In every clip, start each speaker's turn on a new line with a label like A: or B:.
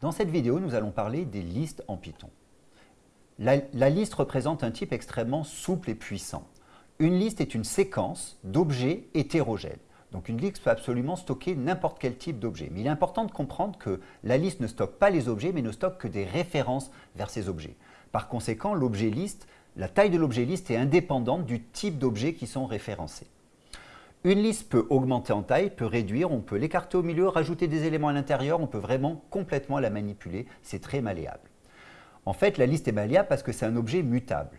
A: Dans cette vidéo, nous allons parler des listes en Python. La, liste représente un type extrêmement souple et puissant. Une liste est une séquence d'objets hétérogènes. Donc une liste peut absolument stocker n'importe quel type d'objet. Mais il est important de comprendre que la liste ne stocke pas les objets, mais ne stocke que des références vers ces objets. Par conséquent, l'objet liste, la taille de l'objet liste est indépendante du type d'objets qui sont référencés. Une liste peut augmenter en taille, peut réduire, on peut l'écarter au milieu, rajouter des éléments à l'intérieur, on peut vraiment complètement la manipuler, c'est très malléable. En fait, la liste est malléable parce que c'est un objet mutable.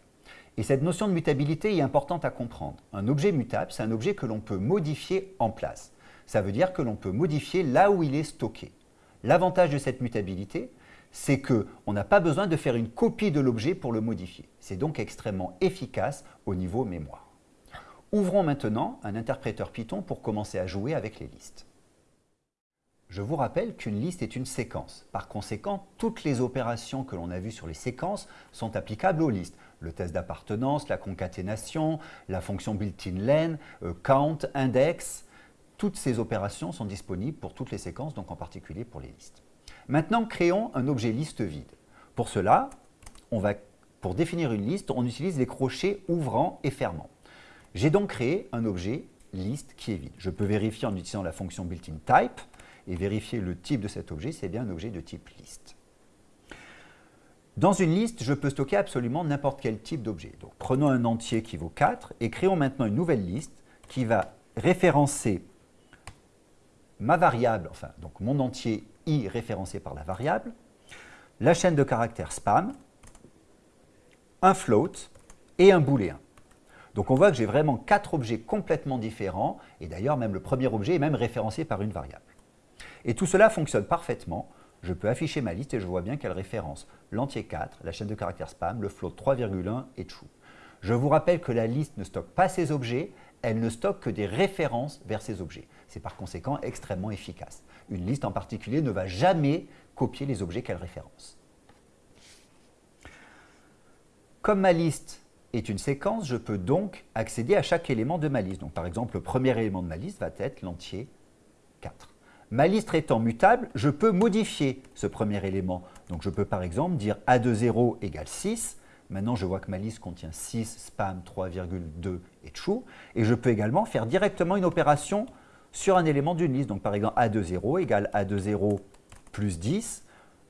A: Et cette notion de mutabilité est importante à comprendre. Un objet mutable, c'est un objet que l'on peut modifier en place. Ça veut dire que l'on peut modifier là où il est stocké. L'avantage de cette mutabilité, c'est qu'on n'a pas besoin de faire une copie de l'objet pour le modifier. C'est donc extrêmement efficace au niveau mémoire. Ouvrons maintenant un interpréteur Python pour commencer à jouer avec les listes. Je vous rappelle qu'une liste est une séquence. Par conséquent, toutes les opérations que l'on a vues sur les séquences sont applicables aux listes. Le test d'appartenance, la concaténation, la fonction built-in len, euh, count, index, toutes ces opérations sont disponibles pour toutes les séquences, donc en particulier pour les listes. Maintenant, créons un objet liste vide. Pour cela, pour définir une liste, on utilise les crochets ouvrant et fermant. J'ai donc créé un objet liste qui est vide. Je peux vérifier en utilisant la fonction built-in type et vérifier le type de cet objet, c'est bien un objet de type liste. Dans une liste, je peux stocker absolument n'importe quel type d'objet. Donc prenons un entier qui vaut 4 et créons maintenant une nouvelle liste qui va référencer ma variable, enfin donc mon entier i référencé par la variable, la chaîne de caractères spam, un float et un booléen. Donc on voit que j'ai vraiment quatre objets complètement différents, et d'ailleurs même le premier objet est même référencé par une variable. Et tout cela fonctionne parfaitement. Je peux afficher ma liste et je vois bien qu'elle référence l'entier 4, la chaîne de caractères spam, le float 3,1 et true. Je vous rappelle que la liste ne stocke pas ces objets, elle ne stocke que des références vers ces objets. C'est par conséquent extrêmement efficace. Une liste en particulier ne va jamais copier les objets qu'elle référence. Comme ma liste est une séquence, je peux donc accéder à chaque élément de ma liste. Donc, par exemple, le premier élément de ma liste va être l'entier 4. Ma liste étant mutable, je peux modifier ce premier élément. Donc, je peux par exemple dire A de 0 égale 6. Maintenant, je vois que ma liste contient 6, spam, 3,2 et true. Et je peux également faire directement une opération sur un élément d'une liste. Donc, par exemple, A de 0 égale A de 0 plus 10.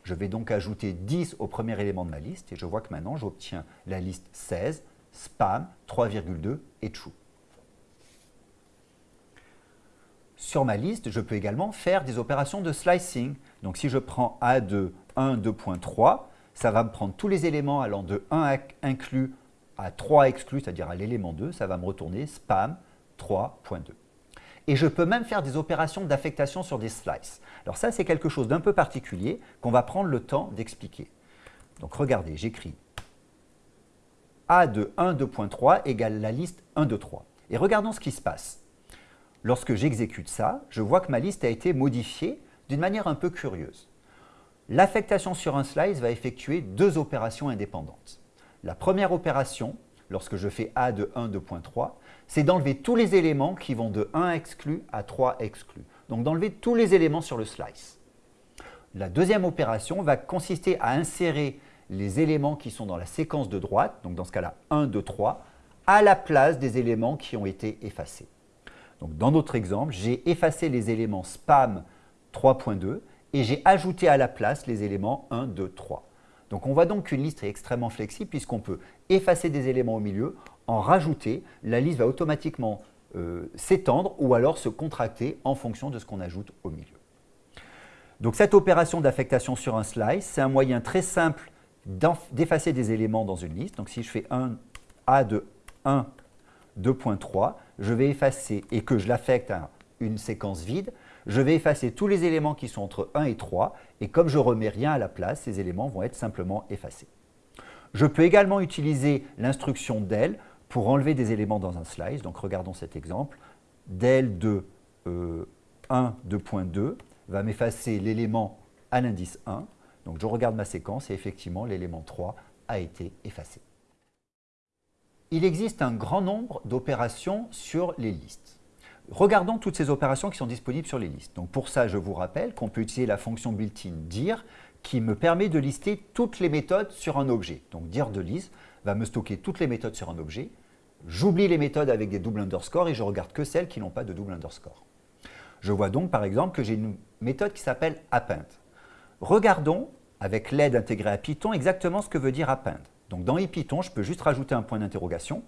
A: Je vais donc ajouter 10 au premier élément de ma liste et je vois que maintenant j'obtiens la liste 16 spam 3,2 et true. Sur ma liste, je peux également faire des opérations de slicing. Donc si je prends A de 1, 2.3, ça va me prendre tous les éléments allant de 1 inclus à 3 exclus, c'est-à-dire à, l'élément 2, ça va me retourner spam 3.2. Et je peux même faire des opérations d'affectation sur des slices. Alors ça, c'est quelque chose d'un peu particulier qu'on va prendre le temps d'expliquer. Donc regardez, j'écris a de 1, 2.3 égale la liste 1, 2, 3. Et regardons ce qui se passe. Lorsque j'exécute ça, je vois que ma liste a été modifiée d'une manière un peu curieuse. L'affectation sur un slice va effectuer deux opérations indépendantes. La première opération, lorsque je fais A de 1, 2.3, c'est d'enlever tous les éléments qui vont de 1 exclu à 3 exclus. Donc d'enlever tous les éléments sur le slice. La deuxième opération va consister à insérer les éléments qui sont dans la séquence de droite, donc dans ce cas-là 1, 2, 3, à la place des éléments qui ont été effacés. Donc dans notre exemple, j'ai effacé les éléments spam 3.2 et j'ai ajouté à la place les éléments 1, 2, 3. Donc on voit donc qu'une liste est extrêmement flexible puisqu'on peut effacer des éléments au milieu, en rajouter, la liste va automatiquement euh, s'étendre ou alors se contracter en fonction de ce qu'on ajoute au milieu. Donc cette opération d'affectation sur un slice, c'est un moyen très simple d'effacer des éléments dans une liste. Donc si je fais un A de 1, 2.3, je vais effacer, et que je l'affecte à une séquence vide, je vais effacer tous les éléments qui sont entre 1 et 3, et comme je ne remets rien à la place, ces éléments vont être simplement effacés. Je peux également utiliser l'instruction del pour enlever des éléments dans un slice. Donc regardons cet exemple. del de 1, 2.2 va m'effacer l'élément à l'indice 1, donc je regarde ma séquence et effectivement l'élément 3 a été effacé. Il existe un grand nombre d'opérations sur les listes. Regardons toutes ces opérations qui sont disponibles sur les listes. Donc pour ça, je vous rappelle qu'on peut utiliser la fonction built-in dir qui me permet de lister toutes les méthodes sur un objet. Donc dire de list va me stocker toutes les méthodes sur un objet. J'oublie les méthodes avec des doubles underscores et je regarde que celles qui n'ont pas de double underscore. Je vois donc par exemple que j'ai une méthode qui s'appelle append. Regardons avec l'aide intégrée à Python exactement ce que veut dire append. Donc dans IPython, je peux juste rajouter un point d'interrogation.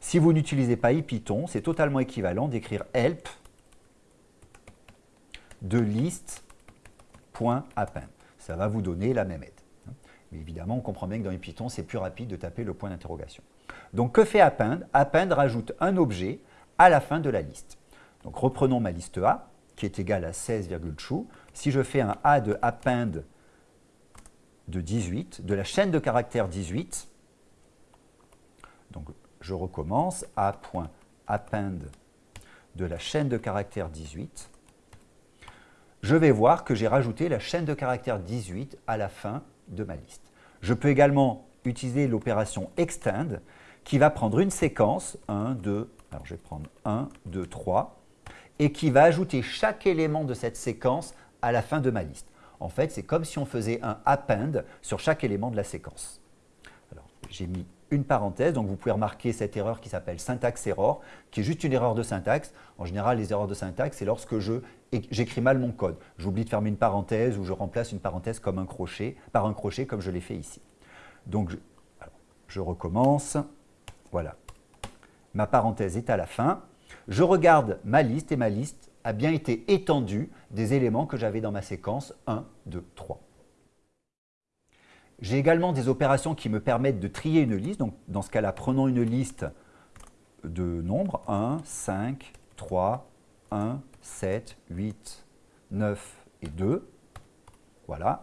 A: Si vous n'utilisez pas IPython, c'est totalement équivalent d'écrire help de list.append. Ça va vous donner la même aide. Mais évidemment, on comprend bien que dans IPython, c'est plus rapide de taper le point d'interrogation. Donc que fait append? Append rajoute un objet à la fin de la liste. Donc reprenons ma liste A, qui est égale à 16,true. Si je fais un A de append de 18, de la chaîne de caractères 18, donc je recommence, A.append de la chaîne de caractères 18, je vais voir que j'ai rajouté la chaîne de caractères 18 à la fin de ma liste. Je peux également utiliser l'opération extend qui va prendre une séquence, 1, 2, alors je vais prendre 1, 2, 3, et qui va ajouter chaque élément de cette séquence à la fin de ma liste. En fait, c'est comme si on faisait un append sur chaque élément de la séquence. J'ai mis une parenthèse, donc vous pouvez remarquer cette erreur qui s'appelle syntaxe error, qui est juste une erreur de syntaxe. En général, les erreurs de syntaxe, c'est lorsque j'écris mal mon code. J'oublie de fermer une parenthèse ou je remplace une parenthèse par un crochet comme je l'ai fait ici. Donc, je recommence. Voilà. Ma parenthèse est à la fin. Je regarde ma liste et ma liste a bien été étendue des éléments que j'avais dans ma séquence 1, 2, 3. J'ai également des opérations qui me permettent de trier une liste. Donc, dans ce cas-là, prenons une liste de nombres 1, 5, 3, 1, 7, 8, 9 et 2. Voilà.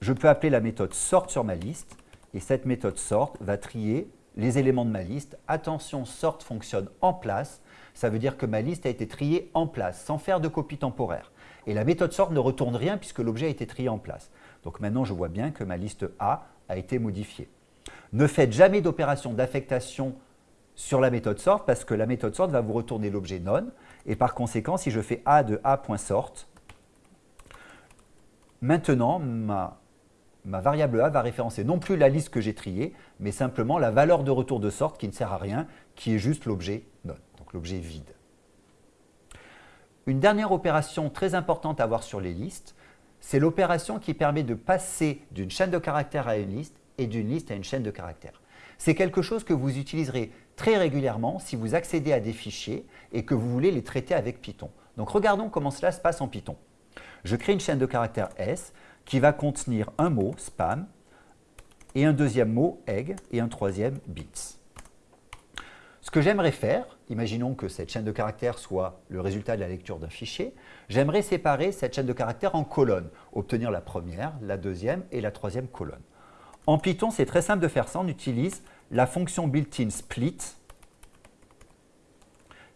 A: Je peux appeler la méthode sort sur ma liste et cette méthode sort va trier les éléments de ma liste. Attention, sort fonctionne en place. Ça veut dire que ma liste a été triée en place, sans faire de copie temporaire. Et la méthode sort ne retourne rien puisque l'objet a été trié en place. Donc maintenant, je vois bien que ma liste A a été modifiée. Ne faites jamais d'opération d'affectation sur la méthode sort parce que la méthode sort va vous retourner l'objet non. Et par conséquent, si je fais A de A.sort, maintenant, ma, variable A va référencer non plus la liste que j'ai triée, mais simplement la valeur de retour de sort qui ne sert à rien, qui est juste l'objet non, donc l'objet vide. Une dernière opération très importante à voir sur les listes, c'est l'opération qui permet de passer d'une chaîne de caractères à une liste et d'une liste à une chaîne de caractères. C'est quelque chose que vous utiliserez très régulièrement si vous accédez à des fichiers et que vous voulez les traiter avec Python. Donc regardons comment cela se passe en Python. Je crée une chaîne de caractères S qui va contenir un mot, spam, et un deuxième mot, egg, et un troisième, bits. Ce que j'aimerais faire, imaginons que cette chaîne de caractères soit le résultat de la lecture d'un fichier, j'aimerais séparer cette chaîne de caractères en colonnes, obtenir la première, la deuxième et la troisième colonne. En Python, c'est très simple de faire ça, on utilise la fonction built-in split,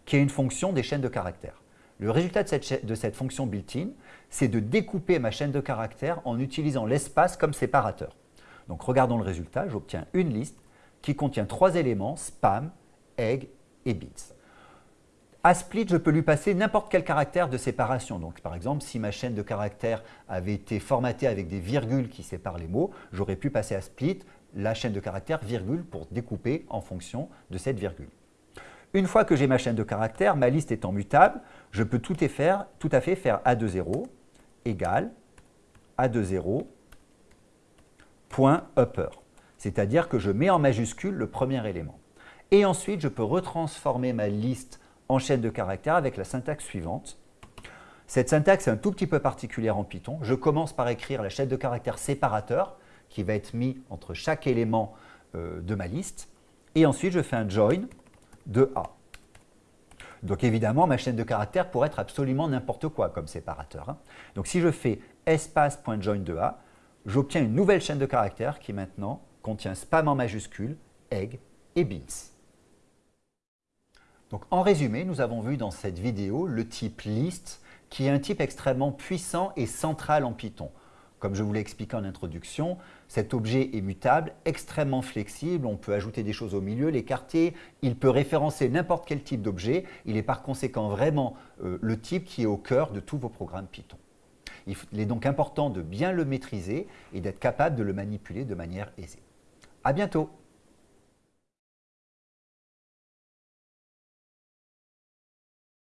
A: qui est une fonction des chaînes de caractères. Le résultat de cette, fonction built-in, c'est de découper ma chaîne de caractères en utilisant l'espace comme séparateur. Donc regardons le résultat, j'obtiens une liste qui contient trois éléments, spam, egg et bits. À split, je peux lui passer n'importe quel caractère de séparation. Donc, par exemple, si ma chaîne de caractères avait été formatée avec des virgules qui séparent les mots, j'aurais pu passer à split la chaîne de caractères virgule pour découper en fonction de cette virgule. Une fois que j'ai ma chaîne de caractères, ma liste étant mutable, je peux tout, à fait faire A 2 0 égale A 2 0 point upper. C'est-à-dire que je mets en majuscule le premier élément. Et ensuite, je peux retransformer ma liste en chaîne de caractères avec la syntaxe suivante. Cette syntaxe est un tout petit peu particulière en Python. Je commence par écrire la chaîne de caractères séparateur qui va être mis entre chaque élément euh, de ma liste. Et ensuite, je fais un join de A. Donc évidemment, ma chaîne de caractères pourrait être absolument n'importe quoi comme séparateur. Hein. Donc si je fais espace.join de A, j'obtiens une nouvelle chaîne de caractères qui maintenant contient spam en majuscule, egg et beans. Donc, en résumé, nous avons vu dans cette vidéo le type list qui est un type extrêmement puissant et central en Python. Comme je vous l'ai expliqué en introduction, cet objet est mutable, extrêmement flexible, on peut ajouter des choses au milieu, l'écarter, il peut référencer n'importe quel type d'objet, il est par conséquent vraiment euh, le type qui est au cœur de tous vos programmes Python. Il est donc important de bien le maîtriser et d'être capable de le manipuler de manière aisée. À bientôt